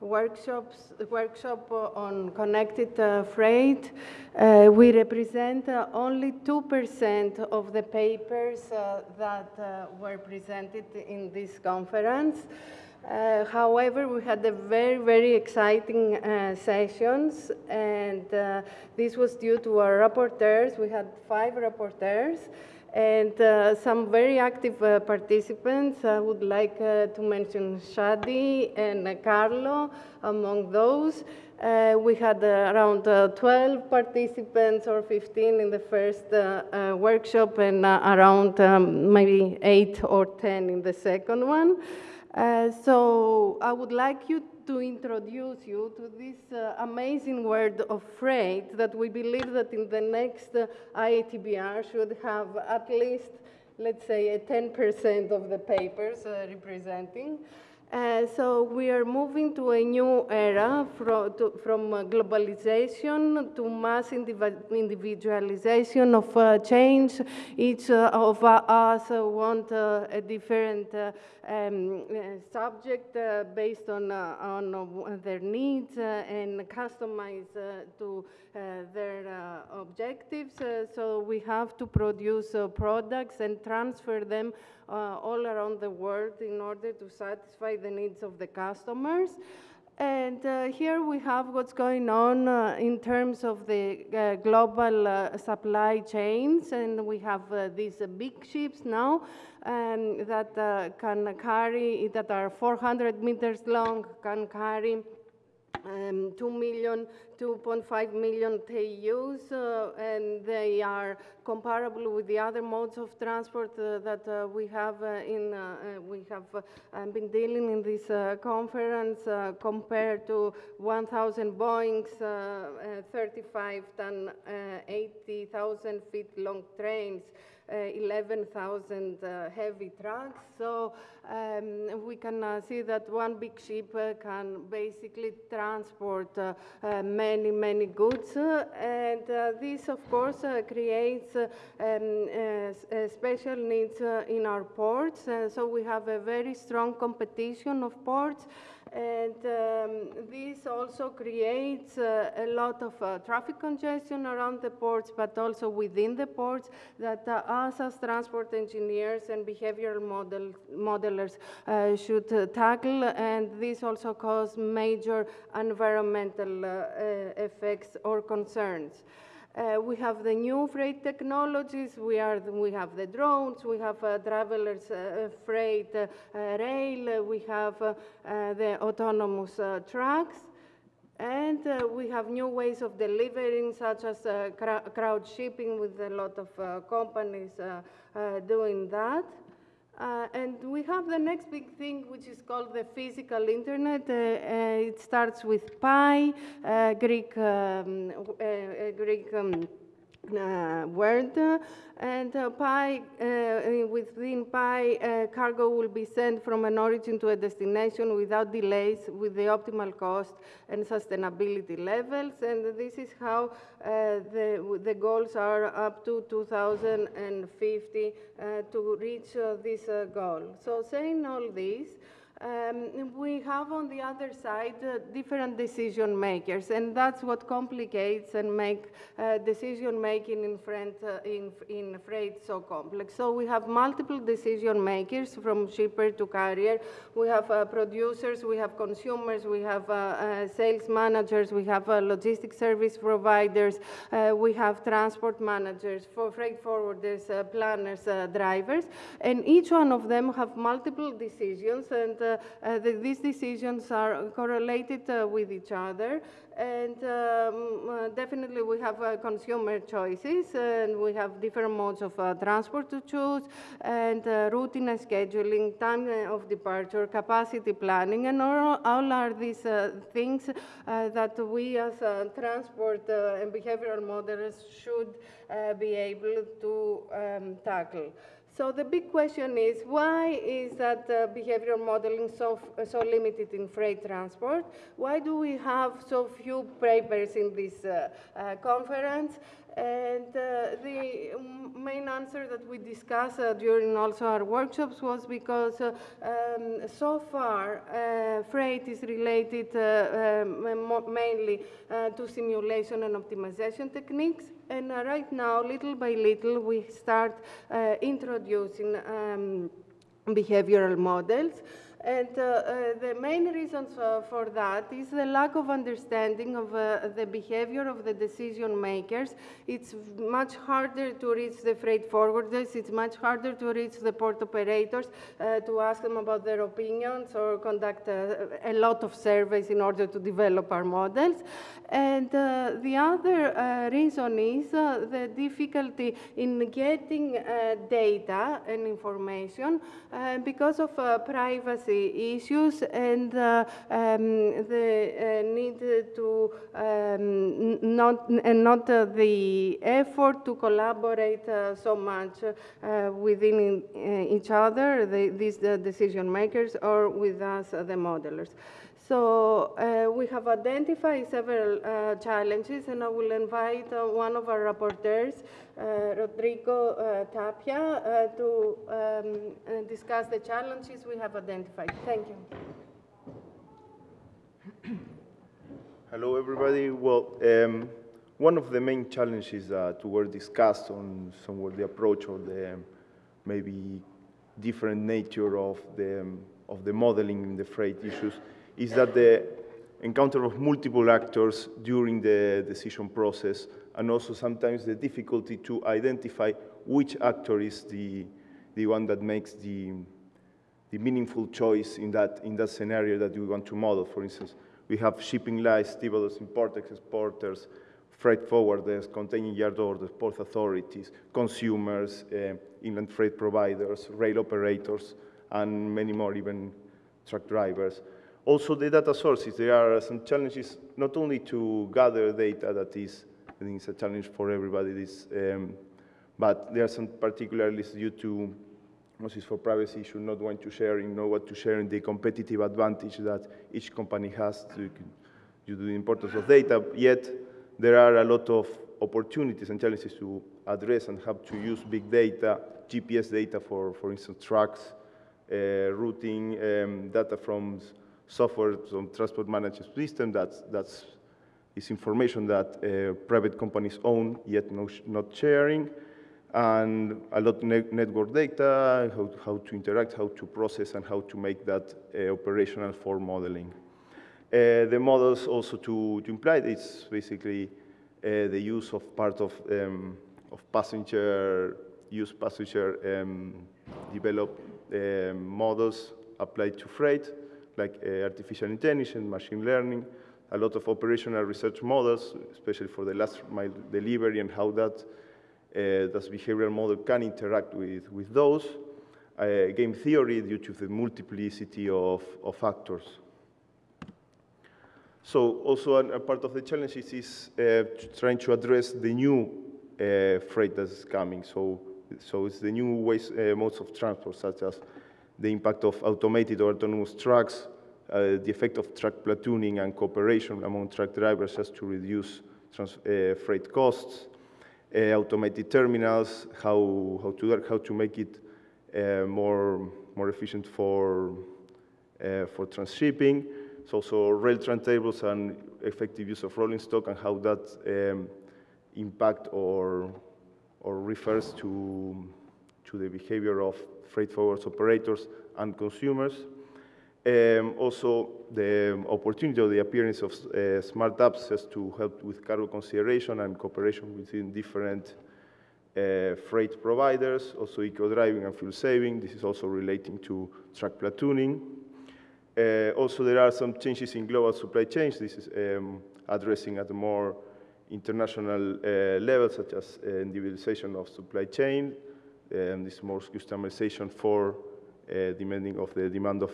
workshops, workshop on connected uh, freight. Uh, we represent uh, only 2% of the papers uh, that uh, were presented in this conference. Uh, however, we had a very, very exciting sessions, and this was due to our rapporteurs. We had five rapporteurs and uh, some very active uh, participants. I would like uh, to mention Shadi and Carlo among those. Uh, we had uh, around uh, 12 participants or 15 in the first workshop and around um, maybe 8 or 10 in the second one. so I would like you to introduce you to this uh, amazing word of freight that we believe that in the next uh, IATBR should have at least, let's say, a 10% of the papers uh, representing. Uh, so we are moving to a new era from, to, from uh, globalization to mass individualization of uh, change. Each uh, of us want uh, a different um, subject based on, on their needs and customized to their objectives. so we have to produce products and transfer them uh, all around the world in order to satisfy the needs of the customers. And uh, here we have what's going on uh, in terms of the uh, global uh, supply chains. And we have uh, these big ships now um, that can carry, that are 400 meters long, can carry um, 2 million, 2.5 million TEUs, uh, and they are comparable with the other modes of transport uh, that uh, we have uh, in uh, uh, we have been dealing in this conference compared to 1,000 Boeing's 35 ton, 80,000 feet long trains. Uh, 11,000 uh, heavy trucks. So um, we can uh, see that one big ship can basically transport many, many goods. and this, of course, creates um, special needs in our ports. so we have a very strong competition of ports. And um, this also creates uh, a lot of uh, traffic congestion around the ports, but also within the ports that uh, us as transport engineers and behavioral model, modelers uh, should uh, tackle. And this also causes major environmental uh, effects or concerns. Uh, we have the new freight technologies. We, are, we have the drones. We have uh, travelers uh, freight uh, rail. We have uh, uh, the autonomous trucks. And we have new ways of delivering, such as crowd shipping, with a lot of companies doing that. Uh, and we have the next big thing, which is called the physical internet. Uh, uh, it starts with Pi, uh, Greek, um, uh, Greek um, uh, word. And uh, uh, within uh, cargo will be sent from an origin to a destination without delays with the optimal cost and sustainability levels. And this is how uh, the, the goals are up to 2050 uh, to reach this goal. So saying all this, um, we have on the other side uh, different decision makers, and that's what complicates and make uh, decision making in, front, uh, in, in freight so complex. So we have multiple decision makers from shipper to carrier. We have uh, producers, we have consumers, we have uh, uh, sales managers, we have logistics service providers, we have transport managers, for freight forwarders, planners, drivers, and each one of them have multiple decisions and Uh, uh, the, these decisions are correlated uh, with each other. And um, uh, definitely we have consumer choices and we have different modes of transport to choose and routing and scheduling, time of departure, capacity planning, and all, all are these things that we as transport and behavioral models should be able to um, tackle. So the big question is, why is that uh, behavioral modeling so, so limited in freight transport? Why do we have so few papers in this uh, uh, conference? And uh, the main answer that we discussed uh, during also our workshops was because uh, um, so far uh, freight is related uh, um, mainly uh, to simulation and optimization techniques. And right now, little by little, we start introducing um, behavioral models. And uh, uh, the main reasons uh, for that is the lack of understanding of uh, the behavior of the decision makers. It's much harder to reach the freight forwarders. It's much harder to reach the port operators uh, to ask them about their opinions or conduct a, uh, a, lot of surveys in order to develop our models. And the other reason is the difficulty in getting data and information because of privacy issues and uh, um, the uh, need to um, not and not uh, the effort to collaborate so much within each other, the, these decision makers, or with us, the modelers. So uh, we have identified several uh, challenges, and I will invite uh, one of our rapporteurs, Rodrigo Tapia, to um, discuss the challenges we have identified. Thank you. Hello, everybody. Well, um, one of the main challenges that were discussed on somewhat the approach or the maybe different nature of the, um, of the modeling in the freight issues is that the encounter of multiple actors during the decision process and also sometimes the difficulty to identify which actor is the, the one that makes the, the meaningful choice in that, in that scenario that we want to model. For instance, we have shipping lines, stevedores, importers, exporters, freight forwarders, container yard orders, port authorities, consumers, uh, inland freight providers, rail operators, and many more, even truck drivers. Also, the data sources, there are some challenges not only to gather data that is, I think it's a challenge for everybody, this, um, but there are some particularities due to is for privacy issue, not want to share, you know what to share, and the competitive advantage that each company has due to the importance of data. Yet, there are a lot of opportunities and challenges to address and have to use big data, GPS data for, for instance, trucks, uh, routing, um, data from software, some transport management system that's, that's is information that uh, private companies own, yet no, not sharing, and a lot of ne network data, how, how, to interact, how to process, and how to make that uh, operational for modeling. Uh, the models also to, to imply it's basically uh, the use of part of, um, of passenger, use passenger um, developed um, models applied to freight, like uh, artificial intelligence, machine learning, a lot of operational research models, especially for the last mile delivery and how that uh, this behavioral model can interact with, with those. Uh, game theory due to the multiplicity of, of factors. So also a, a part of the challenge is, uh, trying to address the new uh, freight that's coming. So, so it's the new ways, uh, modes of transport, such as the impact of automated or autonomous trucks, the effect of truck platooning and cooperation among truck drivers has to reduce trans, uh, freight costs, uh, automated terminals, how, how, to, how to make it uh, more, more efficient for, uh, for transshipping. It's also rail train tables and effective use of rolling stock and how that um, impact or, or refers to, to the behavior of freight forwards operators and consumers. Um, also, the opportunity or the appearance of uh, smart apps has to help with cargo consideration and cooperation between different uh, freight providers, also eco-driving and fuel saving. This is also relating to truck platooning. Uh, also, there are some changes in global supply chains. This is um, addressing at a more international uh, level, such as uh, individualization of supply chain, and this more customization for uh, demanding of the demand of,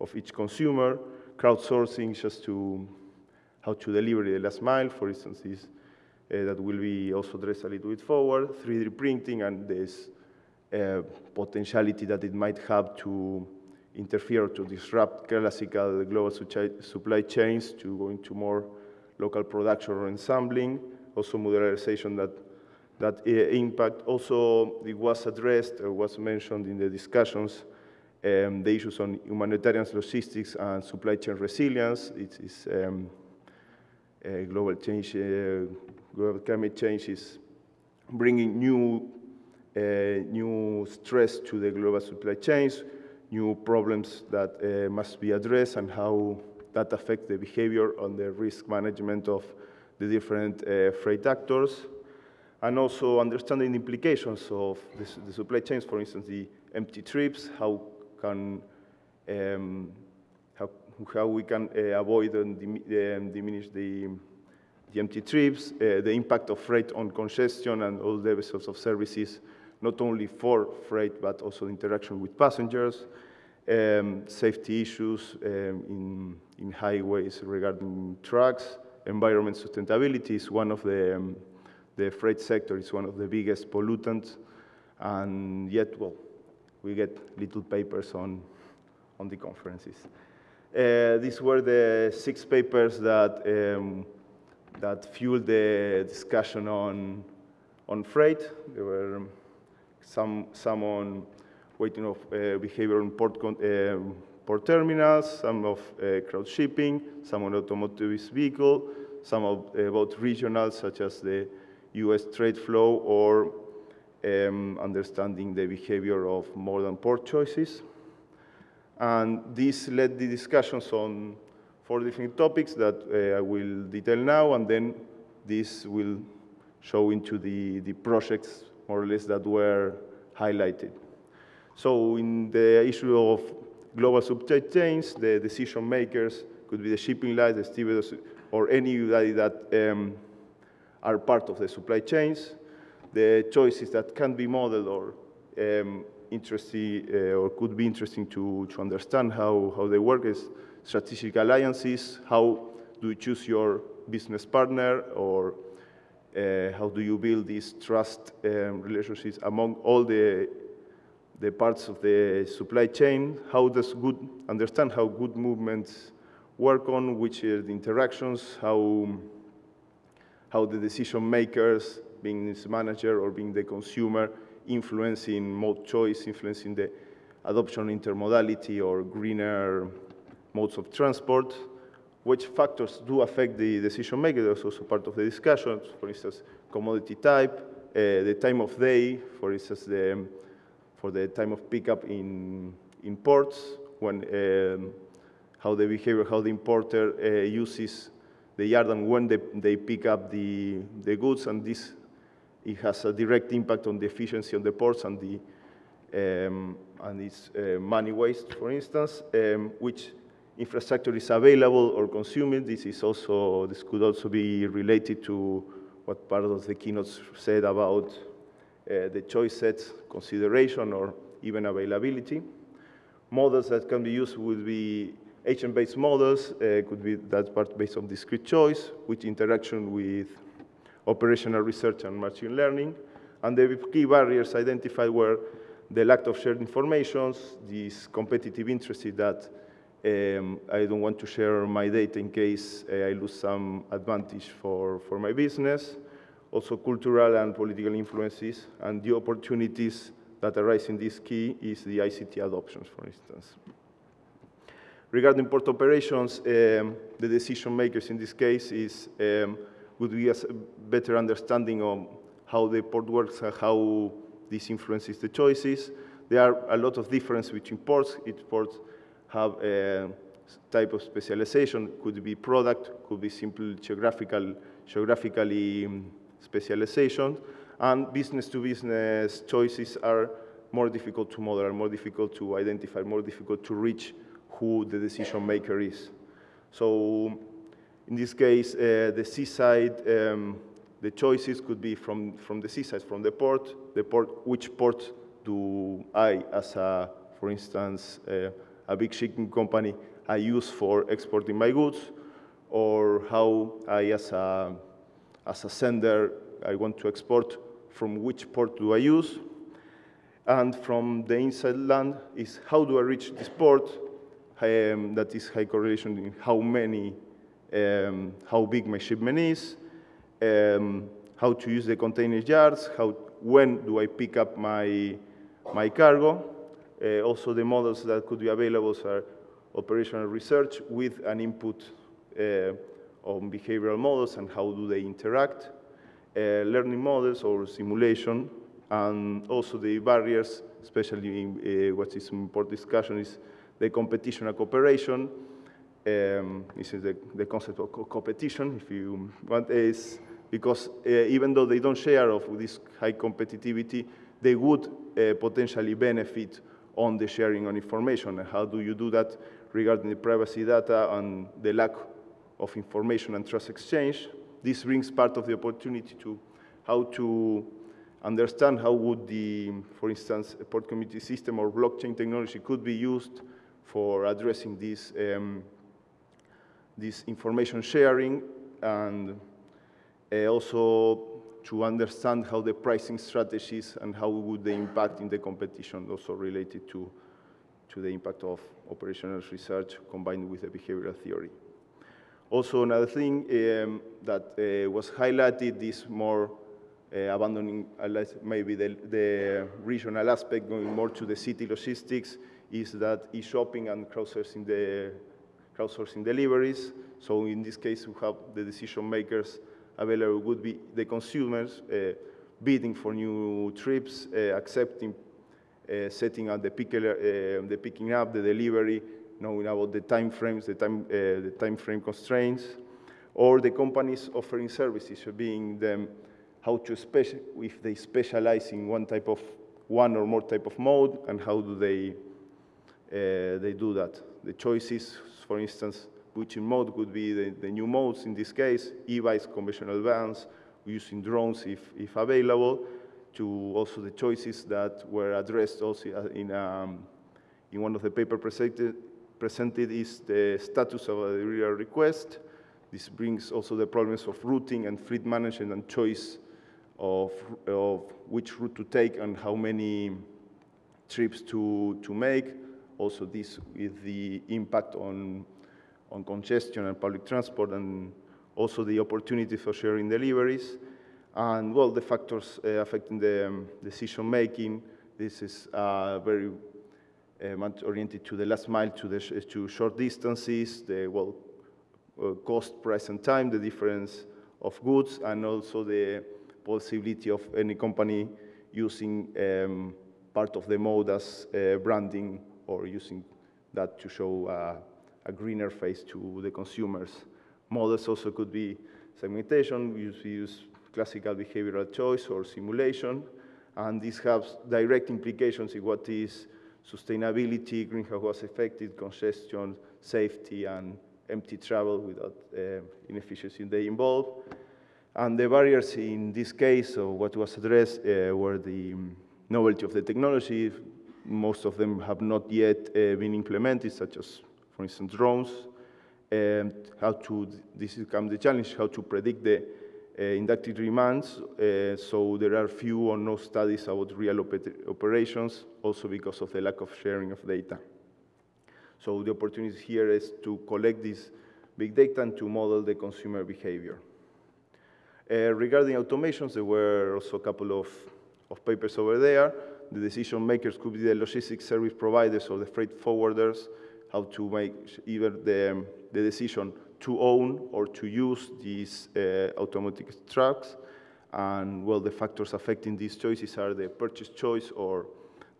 of each consumer, crowdsourcing just to how to deliver the last mile, for instance, is uh, that will be also addressed a little bit forward, 3D printing and this uh, potentiality that it might have to interfere to disrupt classical global supply chains to go into more local production or ensembling, also modularization that that uh, impact. Also, it was addressed or was mentioned in the discussions um, the issues on humanitarian logistics and supply chain resilience. It is um, uh, global change, uh, global climate change is bringing new, uh, new stress to the global supply chains, new problems that uh, must be addressed, and how that affects the behavior and the risk management of the different uh, freight actors and also understanding the implications of the, the, supply chains, for instance, the empty trips, how can um, how, how we can uh, avoid and um, diminish the, the empty trips, uh, the impact of freight on congestion and all the vessels of services, not only for freight, but also interaction with passengers, um, safety issues um, in, in highways regarding trucks, environment sustainability is one of the, um, the freight sector is one of the biggest pollutants, and yet, well, we get little papers on, on the conferences. Uh, these were the six papers that, um, that fueled the discussion on, on freight. There were some, some on waiting of uh, behavior in port, uh, port terminals, some of uh, crowd shipping, some on automotive vehicle, some of, about regional, such as the U.S. trade flow or um, understanding the behavior of modern port choices. And this led the discussions on four different topics that uh, I will detail now, and then this will show into the, the projects, more or less, that were highlighted. So in the issue of global supply chains, the decision makers could be the shipping lines, the stevedores, or anybody that um, are part of the supply chains the choices that can be modeled or um, interesting uh, or could be interesting to, to understand how, how they work is strategic alliances, how do you choose your business partner or uh, how do you build these trust um, relationships among all the, the parts of the supply chain? How does good, understand how good movements work on, which are the interactions, how, how the decision makers being this manager or being the consumer, influencing mode choice, influencing the adoption intermodality or greener modes of transport, which factors do affect the decision maker. That's also part of the discussion. For instance, commodity type, uh, the time of day, for instance, the, for the time of pickup in, in ports, when, um, how the behavior, how the importer uh, uses the yard and when they, they pick up the, the goods, and this it has a direct impact on the efficiency on the ports and the um, and its uh, money waste, for instance, um, which infrastructure is available or consumed. This is also this could also be related to what part of the keynotes said about uh, the choice sets consideration or even availability. Models that can be used would be agent-based models, uh, could be that part based on discrete choice, with interaction with operational research and machine learning. And the key barriers identified were the lack of shared information, this competitive interest that um, I don't want to share my data in case uh, I lose some advantage for, for my business. Also cultural and political influences and the opportunities that arise in this key is the ICT adoptions, for instance. Regarding port operations, um, the decision makers in this case is um, would be a better understanding of how the port works and how this influences the choices. There are a lot of difference between ports. Each port have a type of specialization. Could be product, could be simple geographical, geographically um, specialization. And business-to-business -business choices are more difficult to model, more difficult to identify, more difficult to reach who the decision maker is. So in this case, uh, the seaside, um, the choices could be from, from the seaside, from the port, the port, which port do I, as a, for instance, uh, a big shipping company, I use for exporting my goods, or how I, as a, as a sender, I want to export, from which port do I use? And from the inside land is how do I reach this port? Um, that is high correlation in how many um, how big my shipment is, um, how to use the container yards, how, when do I pick up my, my cargo. Uh, also the models that could be available are operational research with an input uh, on behavioral models and how do they interact, uh, learning models or simulation, and also the barriers, especially in, uh, what is important discussion is the competition and cooperation. Um, this is the, the concept of co competition, if you want, is because uh, even though they don't share of this high competitivity, they would uh, potentially benefit on the sharing of information. And how do you do that regarding the privacy data and the lack of information and trust exchange? This brings part of the opportunity to how to understand how would the, for instance, port community system or blockchain technology could be used for addressing this, um, this information sharing and uh, also to understand how the pricing strategies and how would they impact in the competition, also related to, to the impact of operational research combined with the behavioral theory. Also, another thing um, that uh, was highlighted is more uh, abandoning maybe the, the, regional aspect, going more to the city logistics, is that e-shopping and crowdsourcing, the, crowdsourcing deliveries. So in this case, we have the decision makers available would be the consumers uh, bidding for new trips, uh, accepting, uh, setting up the, picker, the picking up, the delivery, knowing about the time frames, the time, the time frame constraints, or the companies offering services, being them how to special, if they specialize in one type of, one or more type of mode, and how do they, uh, they do that. The choices, for instance, which mode could be the, the new modes in this case, e-bikes, conventional vans, using drones if, if available, to also the choices that were addressed also in, um, in one of the paper presented, presented is the status of a real request. This brings also the problems of routing and fleet management and choice of, of which route to take and how many trips to, to make. Also this with the impact on, on congestion and public transport and also the opportunity for sharing deliveries. And well, the factors uh, affecting the um, decision making, this is uh, very uh, much oriented to the last mile, to the sh to short distances, the well, uh, cost, price, and time, the difference of goods, and also the possibility of any company using um, part of the mode as uh, branding or using that to show uh, a greener face to the consumers. Models also could be segmentation, we use, classical behavioral choice or simulation, and this has direct implications in what is sustainability, greenhouse gas effect, congestion, safety, and empty travel without uh, inefficiency they involve. And the barriers in this case, so what was addressed, uh, were the um, novelty of the technology. Most of them have not yet uh, been implemented, such as, for instance, drones. And how to, this becomes the challenge, how to predict the uh, inductive demands. Uh, so there are few or no studies about real oper operations, also because of the lack of sharing of data. So the opportunity here is to collect this big data and to model the consumer behavior. Uh, regarding automations, there were also a couple of, of papers over there. The decision makers could be the logistics service providers or the freight forwarders, how to make either the, the decision to own or to use these uh, automatic trucks. And well, the factors affecting these choices are the purchase choice or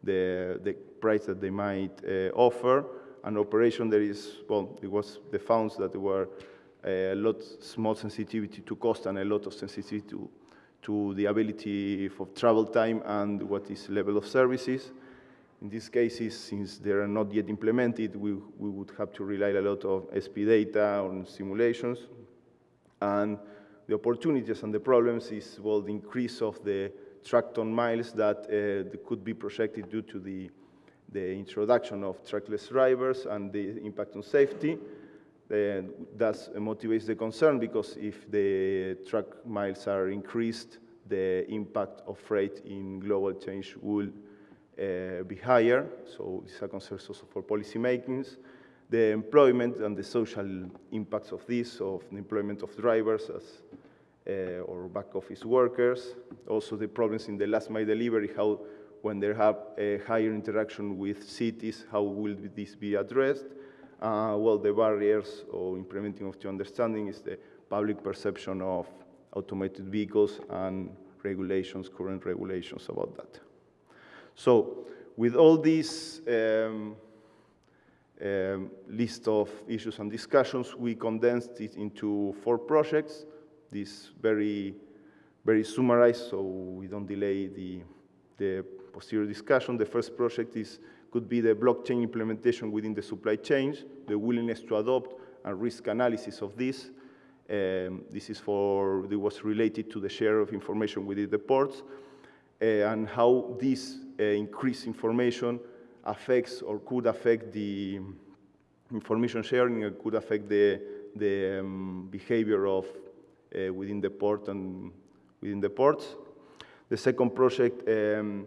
the, the price that they might uh, offer. An operation, there is, well, it was the founds that were a lot small sensitivity to cost and a lot of sensitivity to, to the ability of travel time and what is level of services. In these cases, since they are not yet implemented, we, we would have to rely a lot on SP data, on simulations. And the opportunities and the problems is, well, the increase of the tracked on miles that uh, could be projected due to the, the introduction of trackless drivers and the impact on safety that motivates the concern because if the truck miles are increased, the impact of freight in global change will uh, be higher. So it's a concern also for policy makings. The employment and the social impacts of this, of the employment of drivers, as uh, or back office workers. Also the problems in the last mile delivery, how when they have a higher interaction with cities, how will this be addressed? Uh, well, the barriers or implementing of the understanding is the public perception of automated vehicles and regulations, current regulations about that. So with all these um, um, list of issues and discussions, we condensed it into four projects. This very, very summarized, so we don't delay the, the posterior discussion. The first project is could be the blockchain implementation within the supply chains, the willingness to adopt and risk analysis of this. Um, this is for, it was related to the share of information within the ports uh, and how this uh, increased information affects or could affect the information sharing and could affect the, the um, behavior of uh, within the port and within the ports. The second project um,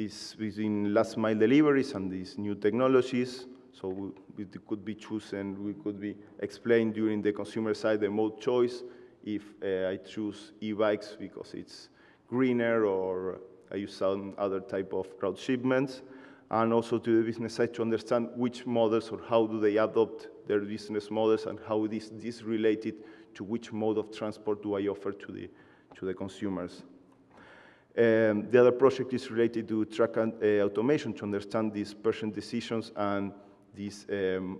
is within last mile deliveries and these new technologies. So we, we could be chosen, we could be explained during the consumer side the mode choice if uh, I choose e-bikes because it's greener or I use some other type of crowd shipments. And also to the business side to understand which models or how do they adopt their business models and how this is related to which mode of transport do I offer to the, to the consumers. Um, the other project is related to track and, uh, automation to understand these person decisions and these um,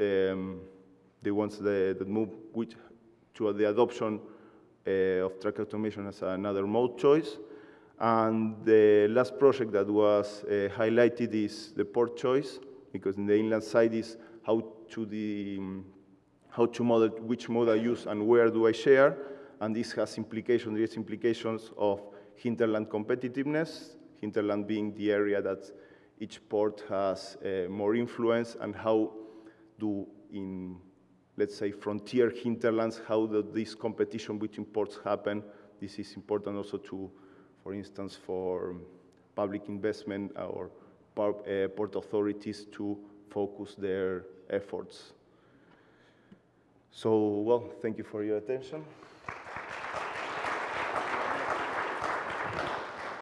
um, the ones that, that move to the adoption uh, of track automation as another mode choice. And the last project that was uh, highlighted is the port choice, because in the inland side is how to the how to model which mode I use and where do I share, and this has implications, direct implications of hinterland competitiveness, hinterland being the area that each port has uh, more influence, and how do in, let's say, frontier hinterlands, how does this competition between ports happen? This is important also to, for instance, for public investment or uh, port authorities to focus their efforts. So, well, thank you for your attention.